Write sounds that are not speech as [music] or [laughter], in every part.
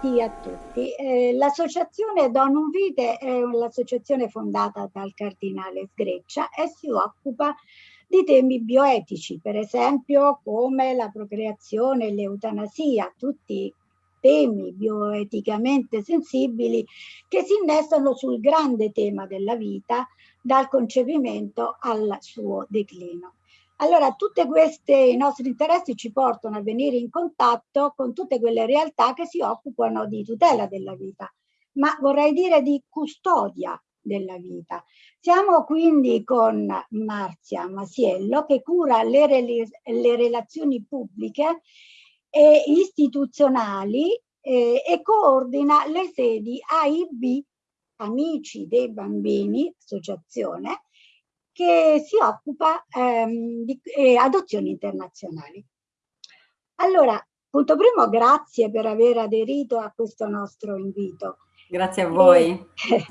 Bentrovati a tutti. Eh, L'associazione Donum Vite è un'associazione fondata dal cardinale Sgreccia e si occupa di temi bioetici, per esempio come la procreazione e l'eutanasia, tutti temi bioeticamente sensibili che si innestano sul grande tema della vita dal concepimento al suo declino. Allora, tutti questi nostri interessi ci portano a venire in contatto con tutte quelle realtà che si occupano di tutela della vita, ma vorrei dire di custodia della vita. Siamo quindi con Marzia Masiello che cura le, le relazioni pubbliche e istituzionali eh, e coordina le sedi AIB, Amici dei Bambini, associazione, che si occupa ehm, di eh, adozioni internazionali. Allora, punto primo, grazie per aver aderito a questo nostro invito. Grazie a voi. E,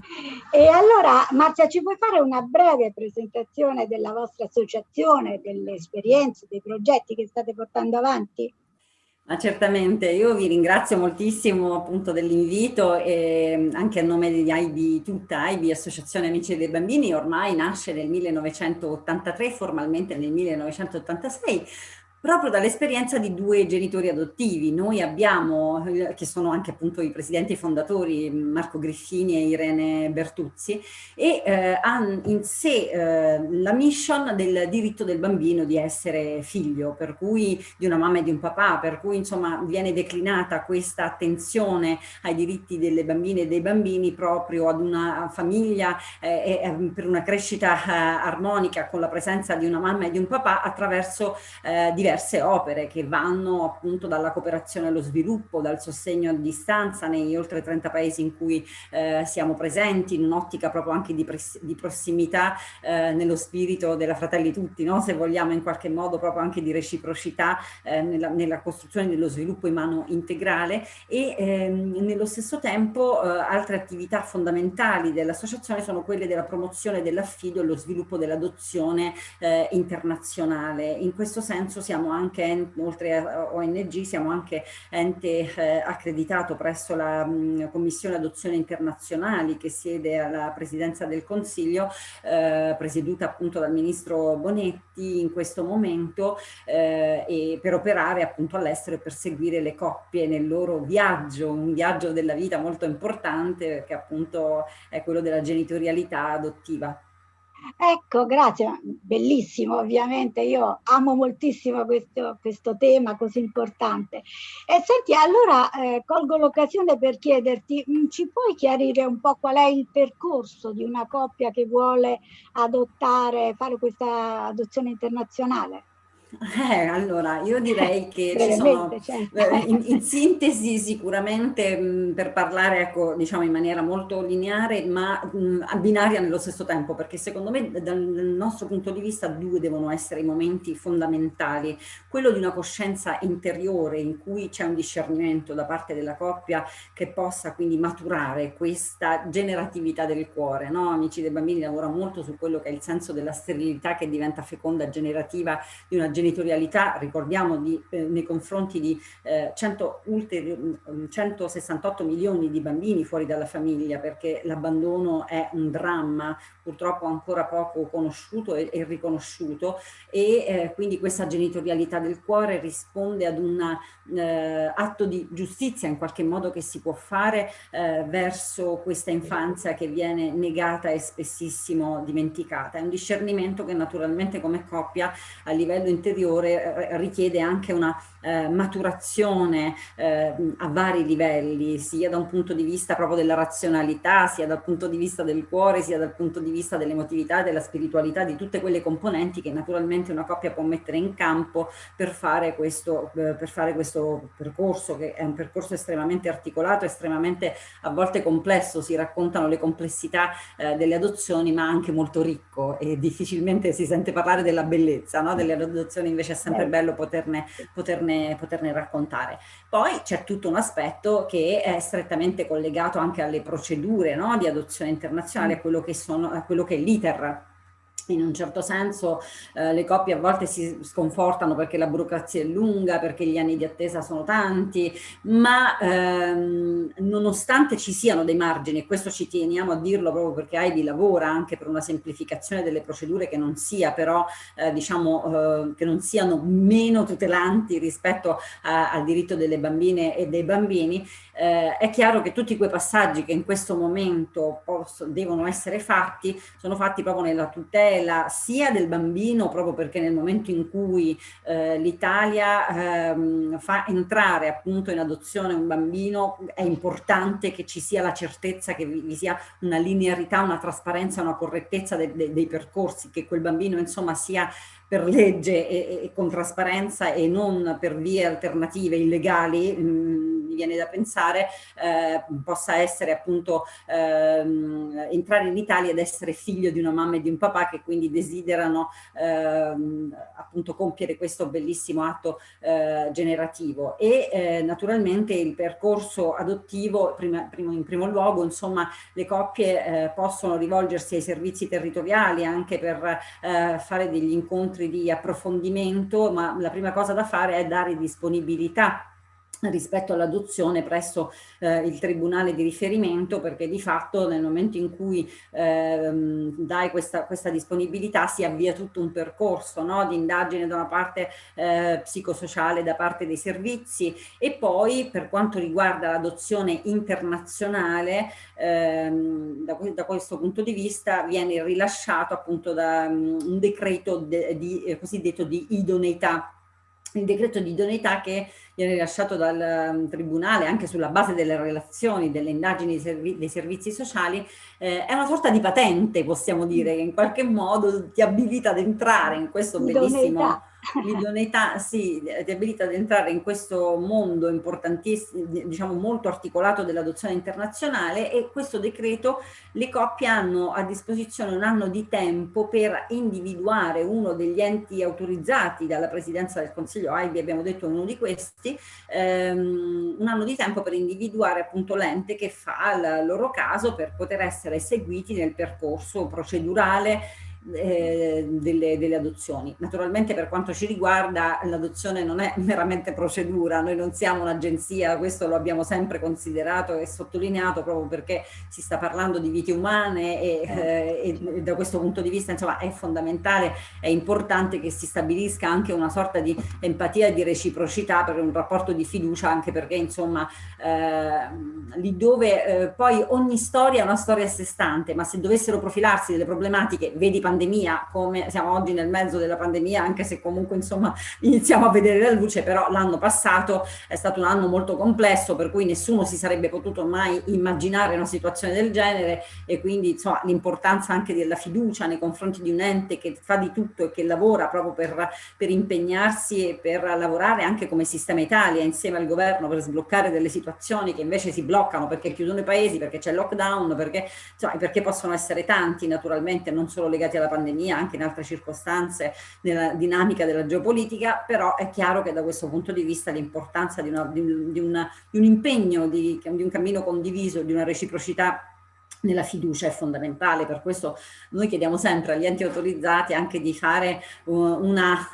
[laughs] e, allora, Marzia, ci puoi fare una breve presentazione della vostra associazione, delle esperienze, dei progetti che state portando avanti? Ma certamente, io vi ringrazio moltissimo appunto dell'invito e anche a nome di IB, tutta IB, Associazione Amici dei Bambini, ormai nasce nel 1983, formalmente nel 1986, proprio dall'esperienza di due genitori adottivi. Noi abbiamo, eh, che sono anche appunto i presidenti fondatori, Marco Griffini e Irene Bertuzzi, e eh, hanno in sé eh, la mission del diritto del bambino di essere figlio, per cui di una mamma e di un papà, per cui insomma viene declinata questa attenzione ai diritti delle bambine e dei bambini proprio ad una famiglia eh, e ehm, per una crescita eh, armonica con la presenza di una mamma e di un papà attraverso diversi diverse opere che vanno appunto dalla cooperazione allo sviluppo, dal sostegno a distanza negli oltre 30 paesi in cui eh, siamo presenti, in un'ottica proprio anche di, di prossimità eh, nello spirito della Fratelli Tutti, no? se vogliamo in qualche modo proprio anche di reciprocità eh, nella, nella, costruzione dello sviluppo in mano integrale e ehm, nello stesso tempo eh, altre attività fondamentali dell'associazione sono quelle della promozione dell'affido e lo sviluppo dell'adozione eh, internazionale. In questo senso siamo siamo anche, oltre a ONG, siamo anche ente eh, accreditato presso la mh, Commissione Adozione Internazionali che siede alla Presidenza del Consiglio, eh, presieduta appunto dal Ministro Bonetti in questo momento eh, e per operare appunto all'estero e per seguire le coppie nel loro viaggio, un viaggio della vita molto importante che appunto è quello della genitorialità adottiva. Ecco, grazie, bellissimo ovviamente, io amo moltissimo questo, questo tema così importante. E senti, allora eh, colgo l'occasione per chiederti, mm, ci puoi chiarire un po' qual è il percorso di una coppia che vuole adottare, fare questa adozione internazionale? Eh, allora, io direi [laughs] che ci sono. Eh, in, in, sintesi sicuramente mh, per parlare ecco, diciamo in maniera molto lineare ma mh, binaria nello stesso tempo perché secondo me dal, dal nostro punto di vista due devono essere i momenti fondamentali quello di una coscienza interiore in cui c'è un discernimento da parte della coppia che possa quindi maturare questa generatività del cuore no? Amici dei bambini lavora molto su quello che è il senso della sterilità che diventa feconda generativa di una generazione genitorialità, ricordiamo di, eh, nei confronti di eh, 100 168 milioni di bambini fuori dalla famiglia perché l'abbandono è un dramma purtroppo ancora poco conosciuto e, e riconosciuto e eh, quindi questa genitorialità del cuore risponde ad un eh, atto di giustizia in qualche modo che si può fare eh, verso questa infanzia che viene negata e spessissimo dimenticata. È un discernimento che naturalmente come coppia a livello interiore interiore eh, richiede anche una eh, maturazione eh, a vari livelli, sia da un punto di vista proprio della razionalità, sia dal punto di vista del cuore, sia dal punto di vista dell'emotività, della spiritualità, di tutte quelle componenti che naturalmente una coppia può mettere in campo per fare questo, eh, per fare questo percorso, che è un percorso estremamente articolato, estremamente a volte complesso, si raccontano le complessità eh, delle adozioni, ma anche molto ricco e difficilmente si sente parlare della bellezza no? delle adozioni, invece è sempre bello poterne, poterne poterne, poterne raccontare. Poi c'è tutto un aspetto che è strettamente collegato anche alle procedure no? di adozione internazionale, a quello che, sono, a quello che è l'iter in un certo senso eh, le coppie a volte si sconfortano perché la burocrazia è lunga, perché gli anni di attesa sono tanti, ma ehm, nonostante ci siano dei margini, e questo ci teniamo a dirlo proprio perché AIBI lavora anche per una semplificazione delle procedure che non sia però, eh, diciamo, eh, che non siano meno tutelanti rispetto a, al diritto delle bambine e dei bambini, eh, è chiaro che tutti quei passaggi che in questo momento posso, devono essere fatti, sono fatti proprio nella tutela tutela sia del bambino, proprio perché nel momento in cui eh, l'Italia ehm, fa entrare appunto in adozione un bambino, è importante che ci sia la certezza che vi, vi sia una linearità, una trasparenza, una correttezza de, de, dei percorsi, che quel bambino insomma sia per legge e, e, con trasparenza e non per vie alternative illegali, mh, mm, mi viene da pensare, eh, possa essere appunto ehm, entrare in Italia ed essere figlio di una mamma e di un papà che quindi desiderano ehm, appunto compiere questo bellissimo atto eh, generativo. E eh, naturalmente il percorso adottivo prima, prima, in primo luogo insomma le coppie eh, possono rivolgersi ai servizi territoriali anche per eh, fare degli incontri incontri di approfondimento, ma la prima cosa da fare è dare disponibilità rispetto all'adozione presso eh, il tribunale di riferimento perché di fatto nel momento in cui ehm, dai questa, questa, disponibilità si avvia tutto un percorso no? di indagine da una parte eh, psicosociale da parte dei servizi e poi per quanto riguarda l'adozione internazionale ehm, da, da, questo punto di vista viene rilasciato appunto da um, un decreto de, di, eh, cosiddetto di idoneità il decreto di idoneità che viene rilasciato dal um, Tribunale anche sulla base delle relazioni, delle indagini dei, servi dei servizi sociali, eh, è una sorta di patente, possiamo dire, che in qualche modo ti abilita ad entrare in questo bellissimo l'idoneità sì, ti abilita ad entrare in questo mondo importantissimo, diciamo molto articolato dell'adozione internazionale e questo decreto le coppie hanno a disposizione un anno di tempo per individuare uno degli enti autorizzati dalla Presidenza del Consiglio, AIBI abbiamo detto uno di questi, ehm, un anno di tempo per individuare appunto l'ente che fa il loro caso per poter essere seguiti nel percorso procedurale eh, delle, delle, adozioni. Naturalmente per quanto ci riguarda l'adozione non è [laughs] meramente procedura, noi non siamo un'agenzia, questo lo abbiamo sempre considerato e sottolineato proprio perché si sta parlando di vite umane e, eh, e da questo punto di vista insomma è fondamentale, è importante che si stabilisca anche una sorta di empatia e di reciprocità per un rapporto di fiducia anche perché insomma eh, lì dove eh, poi ogni storia è una storia a sé stante ma se dovessero profilarsi delle problematiche, vedi pandemia, come siamo oggi nel mezzo della pandemia, anche se comunque insomma [laughs] iniziamo a vedere la luce, però l'anno passato è stato un anno molto complesso per cui nessuno si sarebbe potuto mai immaginare una situazione del genere e quindi insomma l'importanza anche della fiducia nei confronti di un ente che fa di tutto e che lavora proprio per, per impegnarsi e per lavorare anche come sistema Italia insieme al governo per sbloccare delle situazioni che invece si bloccano perché chiudono i paesi, perché c'è lockdown, perché, insomma, perché possono essere tanti naturalmente, non solo legati alla pandemia, anche in altre circostanze nella dinamica della geopolitica, però è chiaro che da questo punto di vista l'importanza di, di, di, di, un impegno, di un cammino condiviso, di una reciprocità nella fiducia è fondamentale, per questo noi chiediamo sempre agli enti autorizzati anche di fare una,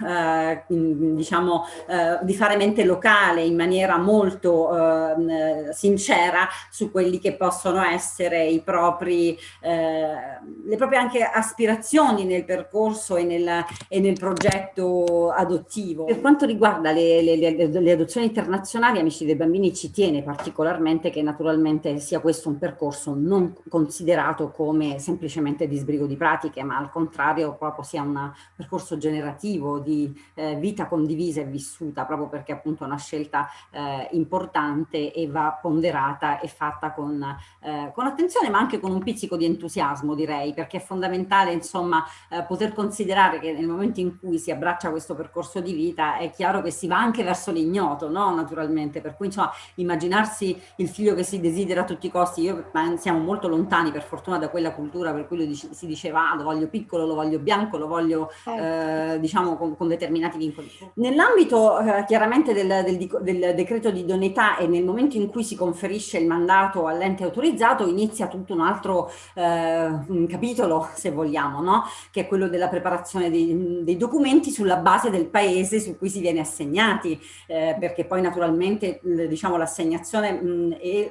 eh, diciamo, eh, di fare mente locale in maniera molto eh, sincera su quelli che possono essere i propri, eh, le proprie anche aspirazioni nel percorso e nel, e nel progetto adottivo. Per quanto riguarda le, le, le adozioni internazionali, Amici dei Bambini ci tiene particolarmente che naturalmente sia questo un percorso non considerato come semplicemente disbrigo di pratiche, ma al contrario proprio sia un percorso generativo di eh, vita condivisa e vissuta, proprio perché appunto è una scelta eh, importante e va ponderata e fatta con, eh, con, attenzione, ma anche con un pizzico di entusiasmo direi, perché è fondamentale insomma eh, poter considerare che nel momento in cui si abbraccia questo percorso di vita è chiaro che si va anche verso l'ignoto, no? Naturalmente, per cui insomma immaginarsi il figlio che si desidera a tutti i costi, io siamo molto lontani lontani per fortuna da quella cultura per cui si diceva ah, lo voglio piccolo, lo voglio bianco, lo voglio certo. eh, diciamo con, con, determinati vincoli. Nell'ambito eh, chiaramente del, del, del, decreto di idoneità e nel momento in cui si conferisce il mandato all'ente autorizzato inizia tutto un altro eh, capitolo se vogliamo, no? che è quello della preparazione dei, dei, documenti sulla base del paese su cui si viene assegnati, eh, perché poi naturalmente diciamo l'assegnazione e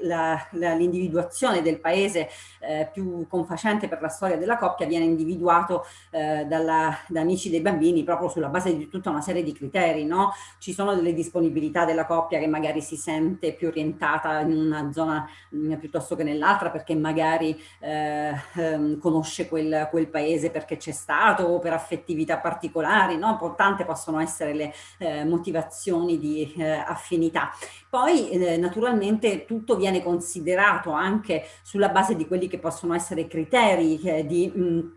l'individuazione del paese eh, più confacente per la storia della coppia viene individuato eh, dalla, da amici dei bambini proprio sulla base di tutta una serie di criteri, no? Ci sono delle disponibilità della coppia che magari si sente più orientata in una zona mh, mm, piuttosto che nell'altra perché magari eh, ehm, conosce quel, quel, paese perché c'è stato o per affettività particolari, no? Tante possono essere le eh, motivazioni di eh, affinità. Poi eh, naturalmente tutto viene considerato anche sulla base di quelli che possono essere criteri eh, di mh,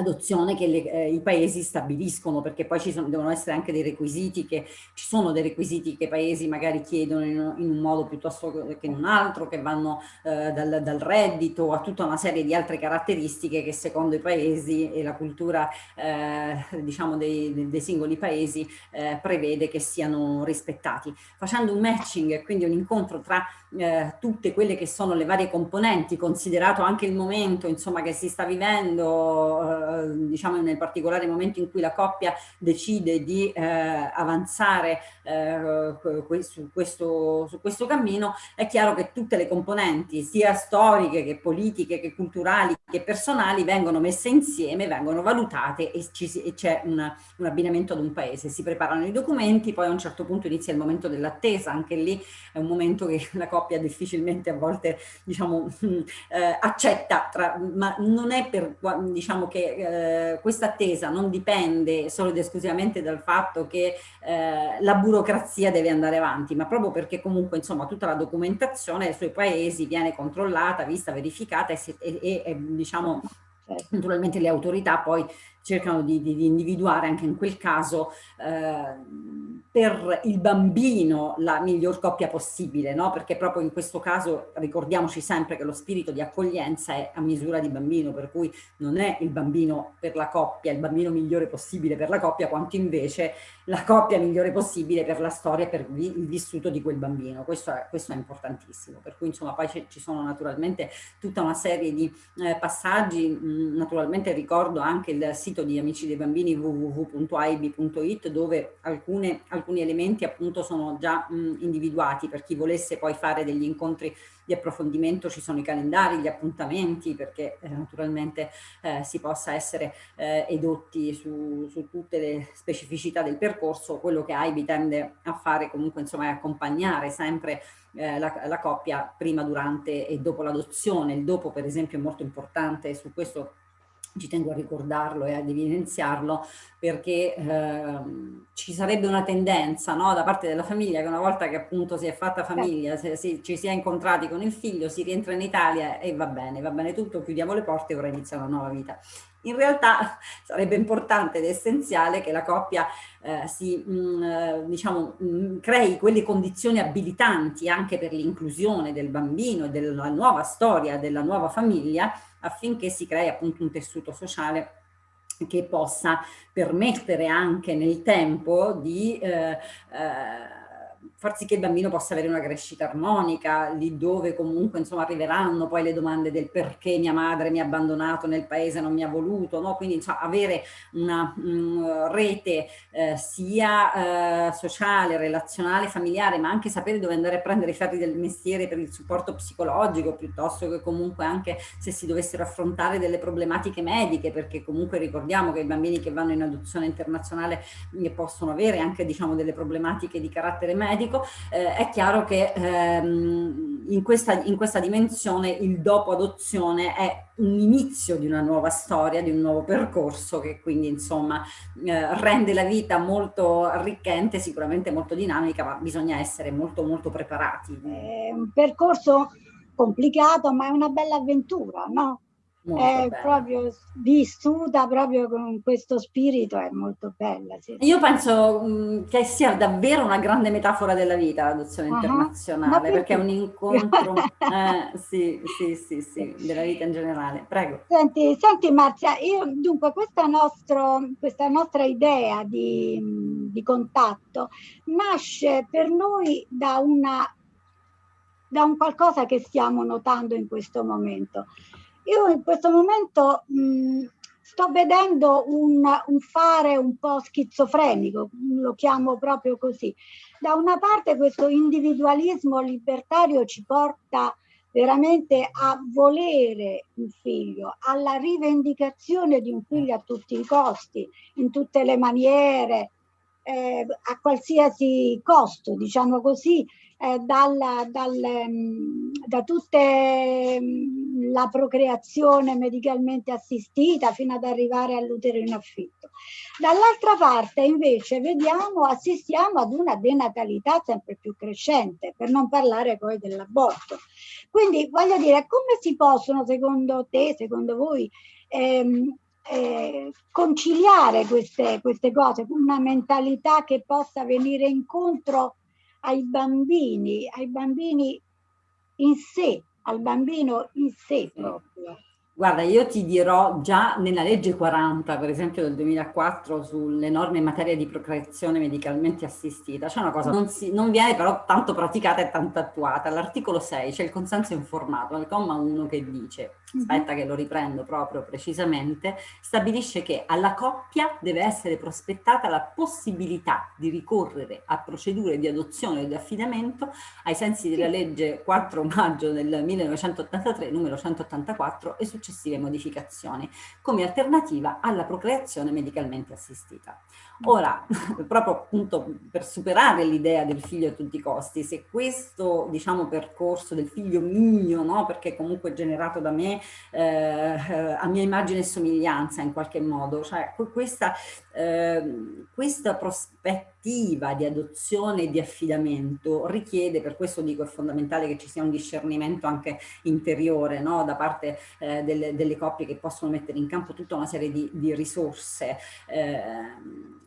adozione che le, eh, i paesi stabiliscono perché poi ci sono, devono essere anche dei requisiti che ci sono dei requisiti che i paesi magari chiedono in, in un modo piuttosto che in un altro che vanno eh, dal, dal, reddito a tutta una serie di altre caratteristiche che secondo i paesi e la cultura eh, diciamo dei, dei, singoli paesi eh, prevede che siano rispettati. Facendo un matching quindi un incontro tra eh, tutte quelle che sono le varie componenti considerato anche il momento insomma che si sta vivendo eh, diciamo nel particolare momento in cui la coppia decide di eh, avanzare eh, su, questo, su questo cammino, è chiaro che tutte le componenti, sia storiche che politiche, che culturali, che personali, vengono messe insieme, vengono valutate e c'è un, un abbinamento ad un paese. Si preparano i documenti, poi a un certo punto inizia il momento dell'attesa, anche lì è un momento che la coppia difficilmente a volte diciamo, [laughs] eh, accetta, tra, ma non è per diciamo che eh, questa attesa non dipende solo ed esclusivamente dal fatto che eh, la burocrazia deve andare avanti, ma proprio perché comunque insomma tutta la documentazione dei suoi paesi viene controllata, vista, verificata e, e, e, e diciamo certo. naturalmente le autorità poi cercano di, di, di individuare anche in quel caso eh, per il bambino la miglior coppia possibile, no? perché proprio in questo caso ricordiamoci sempre che lo spirito di accoglienza è a misura di bambino, per cui non è il bambino per la coppia, il bambino migliore possibile per la coppia, quanto invece la coppia migliore possibile per la storia, per il vissuto di quel bambino. Questo è, questo è importantissimo, per cui insomma poi ci sono naturalmente tutta una serie di eh, passaggi, mm, naturalmente ricordo anche il sito sito di Amici dei Bambini www.aib.it dove alcune, alcuni elementi appunto sono già mh, individuati. Per chi volesse poi fare degli incontri di approfondimento ci sono i calendari, gli appuntamenti perché eh, naturalmente eh, si possa essere eh, edotti su, su, tutte le specificità del percorso, quello che AIBI tende a fare comunque insomma è accompagnare sempre eh, la, la, coppia prima, durante e dopo l'adozione, il dopo per esempio è molto importante, su questo ci tengo a ricordarlo e ad evidenziarlo perché eh, ci sarebbe una tendenza no, da parte della famiglia che una volta che appunto si è fatta famiglia, se, se, ci si è incontrati con il figlio, si rientra in Italia e va bene, va bene tutto, chiudiamo le porte e ora inizia una nuova vita. In realtà [laughs] sarebbe importante ed essenziale che la coppia eh, si, mh, mm, eh, diciamo, mh, mm, crei quelle condizioni abilitanti anche per l'inclusione del bambino e della nuova storia della nuova famiglia affinché si crei appunto un tessuto sociale che possa permettere anche nel tempo di eh, eh, far sì che il bambino possa avere una crescita armonica, lì dove comunque insomma arriveranno poi le domande del perché mia madre mi ha abbandonato nel paese, non mi ha voluto, no? quindi insomma, avere una um, rete eh, sia eh, sociale, relazionale, familiare, ma anche sapere dove andare a prendere i ferri del mestiere per il supporto psicologico, piuttosto che comunque anche se si dovessero affrontare delle problematiche mediche, perché comunque ricordiamo che i bambini che vanno in adozione internazionale eh, possono avere anche diciamo delle problematiche di carattere medico, medico, eh, è chiaro che ehm, in, questa, in questa dimensione il dopo adozione è un inizio di una nuova storia, di un nuovo percorso che quindi insomma eh, rende la vita molto arricchente, sicuramente molto dinamica, ma bisogna essere molto molto preparati. È un percorso complicato ma è una bella avventura, no? È bella. proprio vissuta proprio con questo spirito, è molto bella. Sì. Io penso mh, mm, che sia davvero una grande metafora della vita l'adozione uh -huh. internazionale, perché è un incontro, [laughs] eh, sì, sì, sì, sì, della vita in generale. Prego. Senti, senti Marzia, io dunque questa, nostro, questa nostra idea di, di contatto nasce per noi da una da un qualcosa che stiamo notando in questo momento. Io in questo momento mh, sto vedendo un, un, fare un po' schizofrenico, lo chiamo proprio così. Da una parte questo individualismo libertario ci porta veramente a volere un figlio, alla rivendicazione di un figlio a tutti i costi, in tutte le maniere, eh, a qualsiasi costo, diciamo così, eh, dalla, dal, mm, da tutta mm, la procreazione medicalmente assistita fino ad arrivare all'utero in affitto. Dall'altra parte invece vediamo, assistiamo ad una denatalità sempre più crescente, per non parlare poi dell'aborto. Quindi voglio dire, come si possono secondo te, secondo voi, ehm, eh, conciliare queste, queste cose, una mentalità che possa venire incontro ai bambini, ai bambini in sé, al bambino in sé proprio. Guarda, io ti dirò già nella legge 40, per esempio del 2004, sulle norme in materia di procreazione medicalmente assistita, c'è una cosa non, si, non viene però tanto praticata e tanto attuata. All'articolo 6 c'è il consenso informato, nel comma 1 che dice, mhm. aspetta che lo riprendo proprio precisamente, stabilisce che alla coppia deve essere prospettata la possibilità di ricorrere a procedure di adozione o di affidamento ai sensi della legge 4 maggio del 1983, numero 184 e su successive modificazioni come alternativa alla procreazione medicalmente assistita. Ora, [laughs] proprio appunto per superare l'idea del figlio a tutti i costi, se questo diciamo percorso del figlio mio, no? perché comunque generato da me eh, a mia immagine e somiglianza in qualche modo, cioè questa, eh, questa prospettiva di adozione e di affidamento richiede, per questo dico è fondamentale che ci sia un discernimento anche interiore no? da parte eh, delle, delle, coppie che possono mettere in campo tutta una serie di, di risorse. Eh,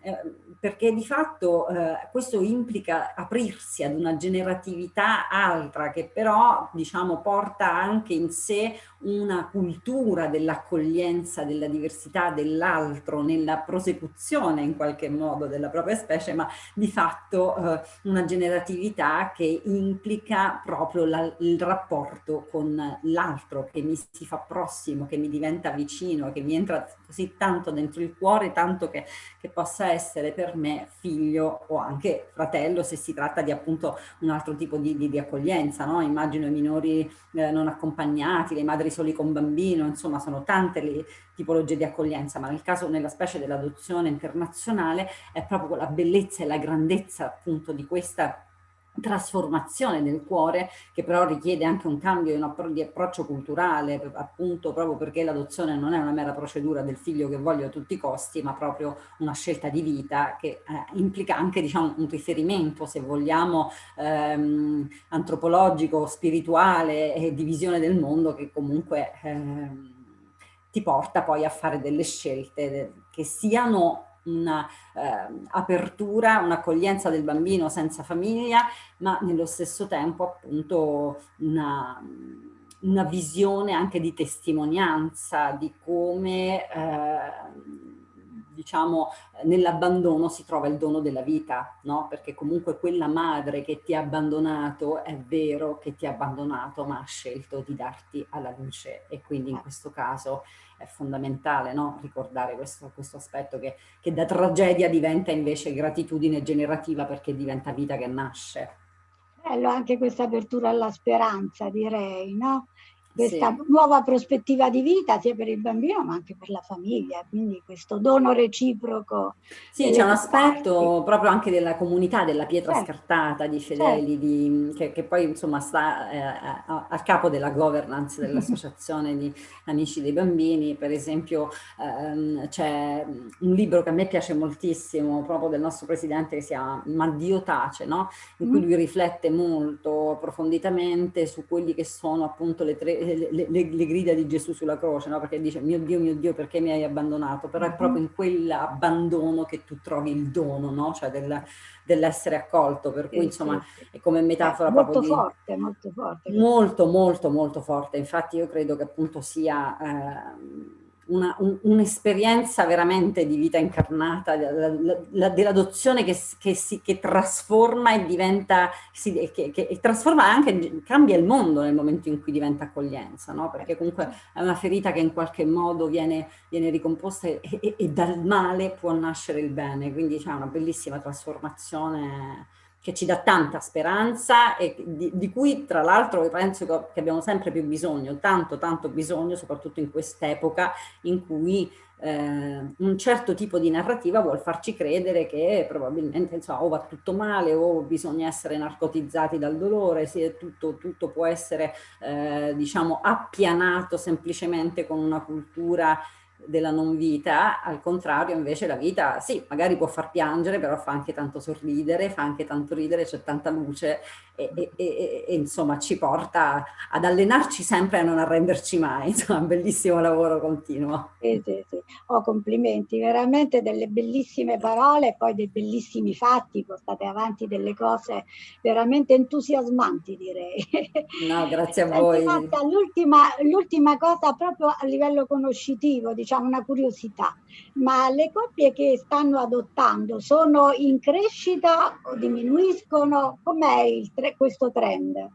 eh, perché di fatto eh, questo implica aprirsi ad una generatività altra che però diciamo porta anche in sé una cultura dell'accoglienza della diversità dell'altro nella prosecuzione in qualche modo della propria specie ma di fatto eh, una generatività che implica proprio la, il rapporto con l'altro che mi si fa prossimo, che mi diventa vicino, che mi entra così tanto dentro il cuore tanto che, che possa essere per me figlio o anche fratello se si tratta di appunto un altro tipo di, di, di accoglienza, no? immagino i minori eh, non accompagnati, le madri soli con bambino, insomma sono tante le tipologie di accoglienza, ma nel caso, nella specie dell'adozione internazionale è proprio la bellezza e la grandezza appunto di questa trasformazione del cuore che però richiede anche un cambio di approccio culturale appunto proprio perché l'adozione non è una mera procedura del figlio che voglio a tutti i costi ma proprio una scelta di vita che eh, implica anche diciamo un riferimento se vogliamo ehm, antropologico, spirituale e di visione del mondo che comunque ehm, ti porta poi a fare delle scelte che siano un'apertura, eh, un'accoglienza del bambino senza famiglia, ma nello stesso tempo appunto una, una visione anche di testimonianza di come eh, diciamo, nell'abbandono si trova il dono della vita, no? Perché comunque quella madre che ti ha abbandonato è vero che ti ha abbandonato, ma ha scelto di darti alla luce e quindi in questo caso è fondamentale no? ricordare questo, questo aspetto che, che da tragedia diventa invece gratitudine generativa perché diventa vita che nasce. Bello anche questa apertura alla speranza, direi, no? Questa sì. nuova prospettiva di vita sia per il bambino ma anche per la famiglia, quindi questo dono reciproco. Sì, c'è un aspetto parti. proprio anche della comunità, della pietra certo. scartata di fedeli, certo. di, che, che, poi insomma sta eh, a, a, capo della governance dell'associazione di amici dei bambini, per esempio ehm, c'è un libro che a me piace moltissimo proprio del nostro presidente che si chiama Ma Dio tace, no? in cui mm. lui riflette molto approfonditamente su quelli che sono appunto le tre le, le, le, grida di Gesù sulla croce, no? perché dice mio Dio, mio Dio, perché mi hai abbandonato? Però è mm-hmm. proprio in quell'abbandono che tu trovi il dono, no? cioè del, dell'essere accolto, per cui insomma è come metafora molto proprio forte, di... molto forte. Molto, molto, molto forte. Infatti io credo che appunto sia... Eh, un'esperienza un veramente di vita incarnata, dell'adozione che, che, si, che trasforma e diventa, si, che, che, trasforma anche, cambia il mondo nel momento in cui diventa accoglienza, no? perché comunque è una ferita che in qualche modo viene, viene ricomposta e, e, e, dal male può nascere il bene, quindi c'è una bellissima trasformazione che ci dà tanta speranza e di, di cui tra l'altro penso che abbiamo sempre più bisogno, tanto tanto bisogno, soprattutto in quest'epoca in cui eh, un certo tipo di narrativa vuol farci credere che probabilmente insomma, o va tutto male o bisogna essere narcotizzati dal dolore, se tutto, tutto può essere eh, diciamo appianato semplicemente con una cultura della non vita, al contrario invece la vita sì, magari può far piangere, però fa anche tanto sorridere, fa anche tanto ridere, c'è tanta luce e, e, e, e, insomma ci porta ad allenarci sempre e a non arrenderci mai, [laughs] insomma un bellissimo lavoro continuo. Sì, sì, sì. Oh, complimenti, veramente delle bellissime parole e poi dei bellissimi fatti, portate avanti delle cose veramente entusiasmanti direi. No, grazie a voi. L'ultima cosa proprio a livello conoscitivo, diciamo una curiosità, ma le coppie che stanno adottando sono in crescita o diminuiscono? Com'è tre questo trend?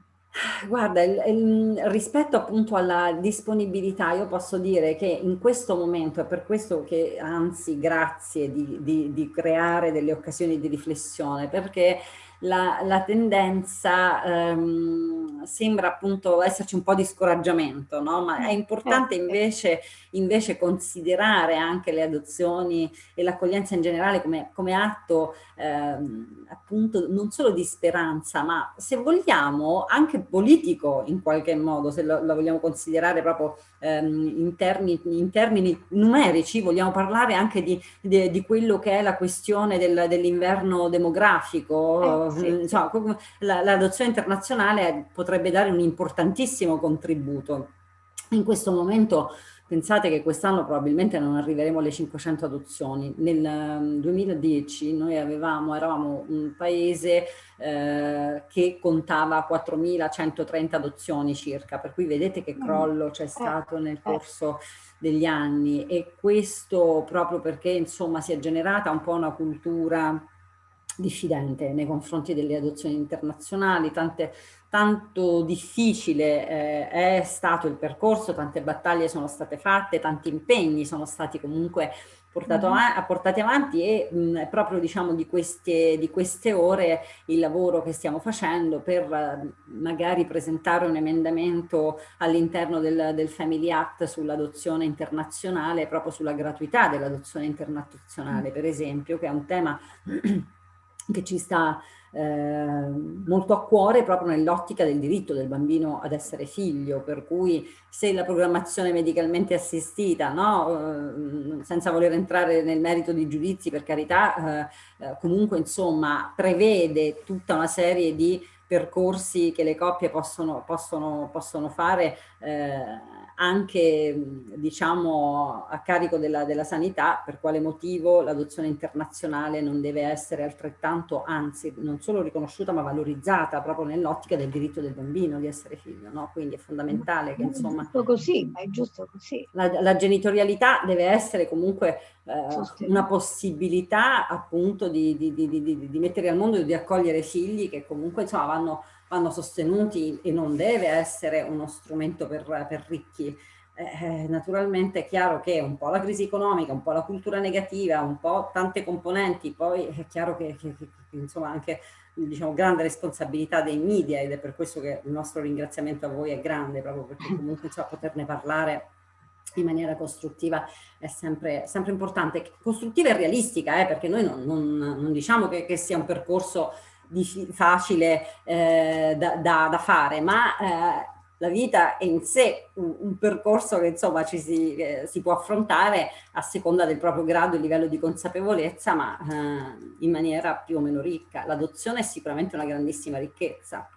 Guarda, il, il, rispetto appunto alla disponibilità, io posso dire che in questo momento, è per questo che anzi grazie di, di, di creare delle occasioni di riflessione, perché la, la tendenza ehm, sembra appunto esserci un po' di scouraggiamento, no? ma è importante certo. invece, invece considerare anche le adozioni e l'accoglienza in generale come, come atto ehm, appunto non solo di speranza, ma se vogliamo anche politico in qualche modo, se lo, lo vogliamo considerare proprio ehm, in, termini, in, termini, numerici, vogliamo parlare anche di, di, di quello che è la questione del, dell'inverno demografico, eh, sì. insomma, l'adozione internazionale potrebbe dare un importantissimo contributo. In questo momento Pensate che quest'anno probabilmente non arriveremo alle 500 adozioni. Nel 2010 ehm, noi avevamo, eravamo un paese eh, che contava 4.130 adozioni circa, per cui vedete che mm. crollo c'è eh, stato nel eh. corso degli anni e questo proprio perché insomma si è generata un po' una cultura diffidente nei confronti delle adozioni internazionali, tante, tanto difficile eh, è stato il percorso, tante battaglie sono state fatte, tanti impegni sono stati comunque portato mm. av portati avanti e mh, proprio diciamo di queste, di queste ore il lavoro che stiamo facendo per eh, magari presentare un emendamento all'interno del, del Family Act sull'adozione internazionale, proprio sulla gratuità dell'adozione internazionale, mm. per esempio, che è un tema che ci sta eh, molto a cuore proprio nell'ottica del diritto del bambino ad essere figlio, per cui se la programmazione medicalmente assistita, no, eh, senza voler entrare nel merito di giudizi per carità, eh, eh comunque insomma prevede tutta una serie di percorsi che le coppie possono, possono, possono fare eh, anche diciamo a carico della, della, sanità, per quale motivo l'adozione internazionale non deve essere altrettanto, anzi non solo riconosciuta ma valorizzata proprio nell'ottica del diritto del bambino di essere figlio, no? quindi è fondamentale che insomma... È giusto così, è giusto così. La, la genitorialità deve essere comunque eh, una possibilità appunto di, di, di, di, mettere al mondo e di accogliere figli che comunque insomma vanno vanno sostenuti e non deve essere uno strumento per, per ricchi. Eh, naturalmente è chiaro che un po' la crisi economica, un po' la cultura negativa, un po' tante componenti, poi è chiaro che, che, che insomma anche diciamo, grande responsabilità dei media ed è per questo che il nostro ringraziamento a voi è grande, proprio perché comunque insomma, poterne parlare in maniera costruttiva è sempre, sempre importante, costruttiva e realistica, eh, perché noi non, non, non diciamo che, che sia un percorso facile eh, da, da, da, fare, ma eh, la vita è in sé un, un percorso che insomma ci si, eh, si, può affrontare a seconda del proprio grado e livello di consapevolezza, ma eh, in maniera più o meno ricca. L'adozione è sicuramente una grandissima ricchezza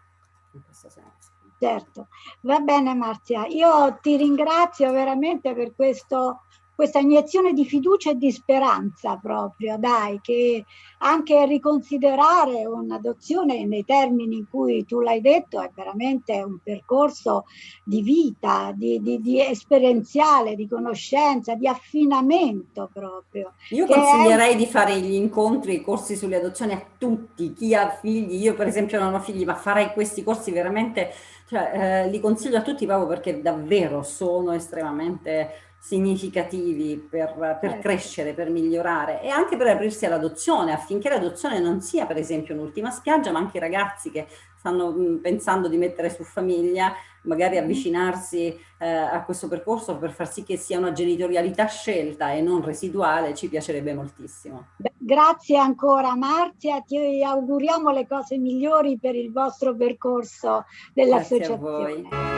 in questo senso. certo. Va bene Marzia, io ti ringrazio veramente per questo questa iniezione di fiducia e di speranza proprio, dai, che anche riconsiderare un'adozione nei termini in cui tu l'hai detto è veramente un percorso di vita, di, di, di esperienziale, di conoscenza, di affinamento proprio. Io consiglierei è... di fare gli incontri, i corsi sulle adozioni a tutti, chi ha figli, io per esempio non ho figli, ma farei questi corsi veramente, cioè, eh, li consiglio a tutti proprio perché davvero sono estremamente significativi per, per certo. crescere, per migliorare e anche per aprirsi all'adozione affinché l'adozione non sia per esempio un'ultima spiaggia ma anche i ragazzi che stanno mh, pensando di mettere su famiglia magari avvicinarsi eh, a questo percorso per far sì che sia una genitorialità scelta e non residuale ci piacerebbe moltissimo. Grazie ancora Marzia, ti auguriamo le cose migliori per il vostro percorso dell'associazione.